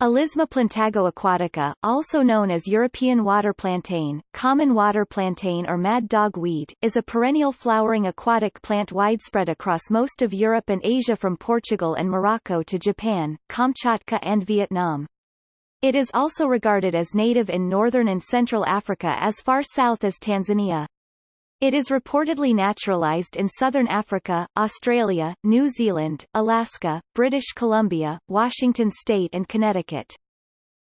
Alisma plantago aquatica, also known as European water plantain, common water plantain or mad dog weed, is a perennial flowering aquatic plant widespread across most of Europe and Asia from Portugal and Morocco to Japan, Kamchatka and Vietnam. It is also regarded as native in northern and central Africa as far south as Tanzania. It is reportedly naturalized in southern Africa, Australia, New Zealand, Alaska, British Columbia, Washington state and Connecticut.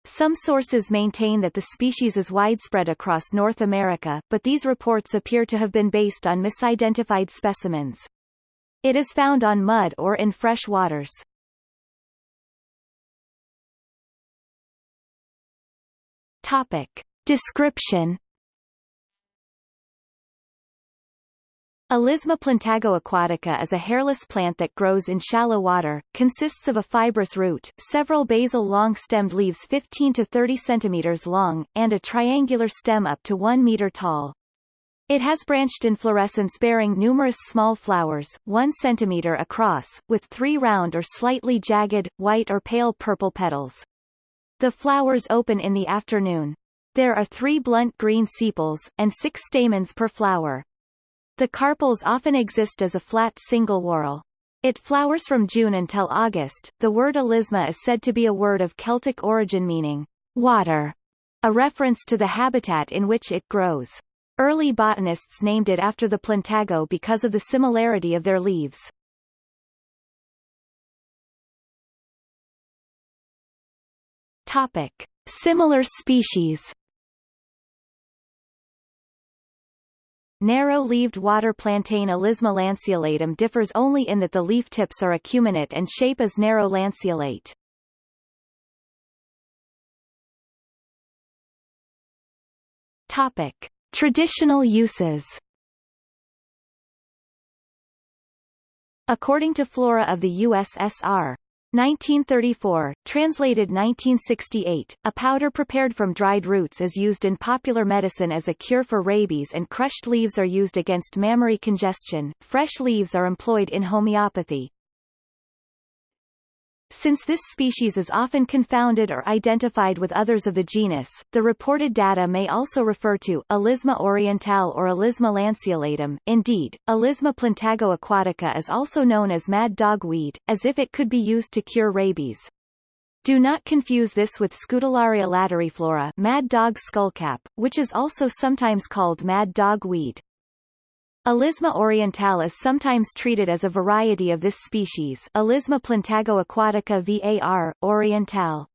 Some sources maintain that the species is widespread across North America, but these reports appear to have been based on misidentified specimens. It is found on mud or in fresh waters. Topic. Description Alisma plantago aquatica is a hairless plant that grows in shallow water, consists of a fibrous root, several basal long-stemmed leaves 15 to 30 centimeters long, and a triangular stem up to 1 meter tall. It has branched inflorescence bearing numerous small flowers, 1 centimeter across, with three round or slightly jagged, white or pale purple petals. The flowers open in the afternoon. There are three blunt green sepals, and six stamens per flower. The carpels often exist as a flat single whorl. It flowers from June until August. The word alisma is said to be a word of Celtic origin meaning water, a reference to the habitat in which it grows. Early botanists named it after the plantago because of the similarity of their leaves. Topic. Similar species Narrow-leaved water plantain Alisma lanceolatum differs only in that the leaf tips are acuminate and shape is narrow lanceolate. Topic. Traditional uses According to Flora of the USSR, 1934, translated 1968, a powder prepared from dried roots is used in popular medicine as a cure for rabies and crushed leaves are used against mammary congestion. Fresh leaves are employed in homeopathy. Since this species is often confounded or identified with others of the genus, the reported data may also refer to Alisma orientale or Alisma lanceolatum. Indeed, Alisma plantago aquatica is also known as mad dog weed, as if it could be used to cure rabies. Do not confuse this with Scutellaria lateriflora mad dog skullcap, which is also sometimes called mad dog weed. Alisma orientale is sometimes treated as a variety of this species Alisma plantago aquatica var, orientale.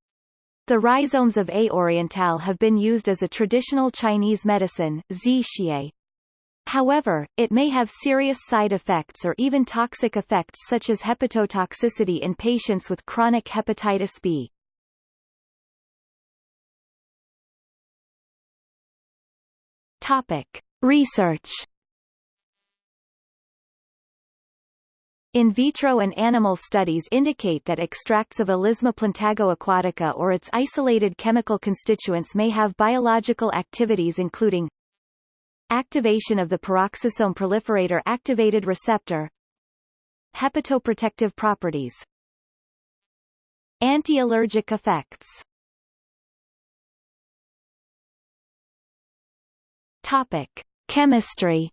The rhizomes of A. oriental have been used as a traditional Chinese medicine xie. However, it may have serious side effects or even toxic effects such as hepatotoxicity in patients with chronic hepatitis B. Topic. Research In vitro and animal studies indicate that extracts of Alisma plantago aquatica or its isolated chemical constituents may have biological activities including activation of the peroxisome proliferator activated receptor hepatoprotective properties anti-allergic effects Topic. Chemistry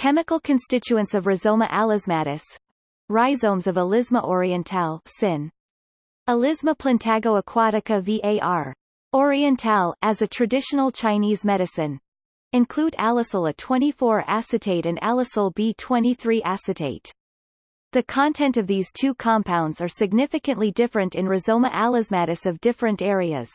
Chemical constituents of Rhizoma alismatis Rhizomes of Alisma orientale sin. Alisma plantago aquatica var. Orientale as a traditional Chinese medicine. Include alisol A24 acetate and alisol B23 acetate. The content of these two compounds are significantly different in Rhizoma alismatis of different areas.